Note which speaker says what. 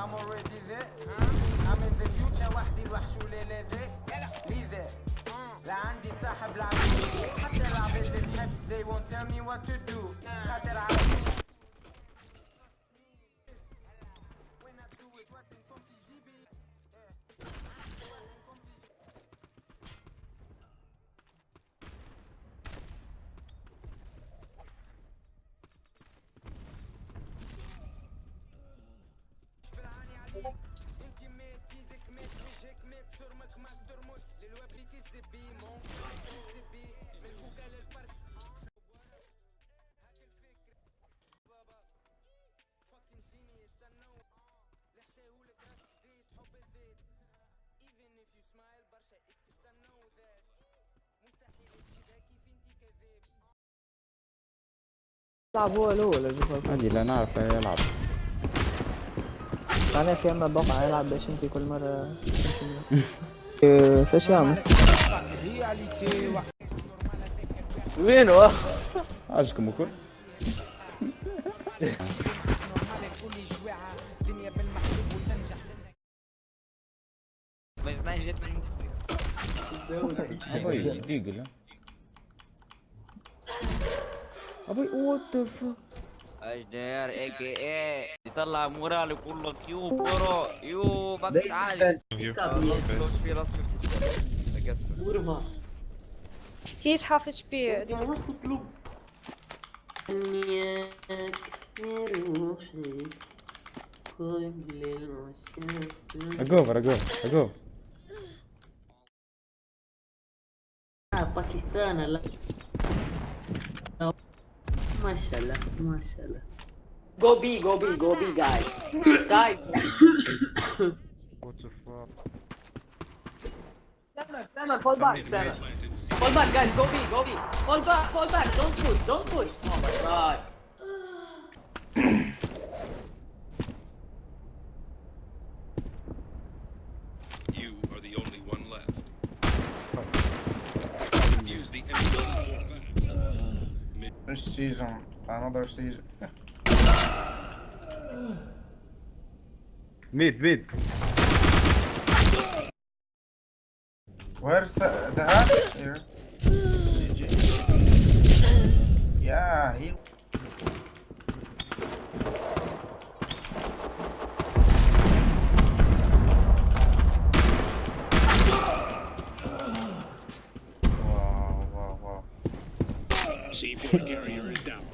Speaker 1: I'm already there I'm in the future وحدي الوحش ولا ذا لذا لا عندي صاحب العبيد حتى العبيد اللي تحب they won't tell me what to do خاطر عارفين مات صرمك ما ترمس للوفي كذبي ممكن كذبي من الكوكا للبرد هاك الفكرة بابا genius I know. لحشاهولك راسك زيت حب الذات even if you smile برشا اكتس I know that. مستحيل تجي ذكي فينتي كذاب
Speaker 2: يلعب هو الأول
Speaker 3: عادي لا نعرف يلعب
Speaker 2: أنا في اما بقع يلعب باش انت كل مرة. فاش يعمل
Speaker 4: وين هو؟
Speaker 3: عجبكم الكل؟ أبوي ديقل أبوي وات ذا فك
Speaker 5: اجدر اي كي اي يطلع مورال يقول لك يو برو يو بك عالي. في راسك.
Speaker 6: He is half HP.
Speaker 3: اجوفر اجوفر اجوفر
Speaker 7: باكستان لا ما شاء الله ما MashaAllah, MashaAllah.
Speaker 4: Go B, go B, go B, guys. guys. what the fuck? Stammer, stammer, fall back, stammer. Fall back, guys, go B, go B. Fall back, fall back, don't push, don't push. Oh my god.
Speaker 8: Another season. Another season.
Speaker 9: mid, mid.
Speaker 8: Where's the, the axe here? Yeah, he see if
Speaker 10: the carrier is down.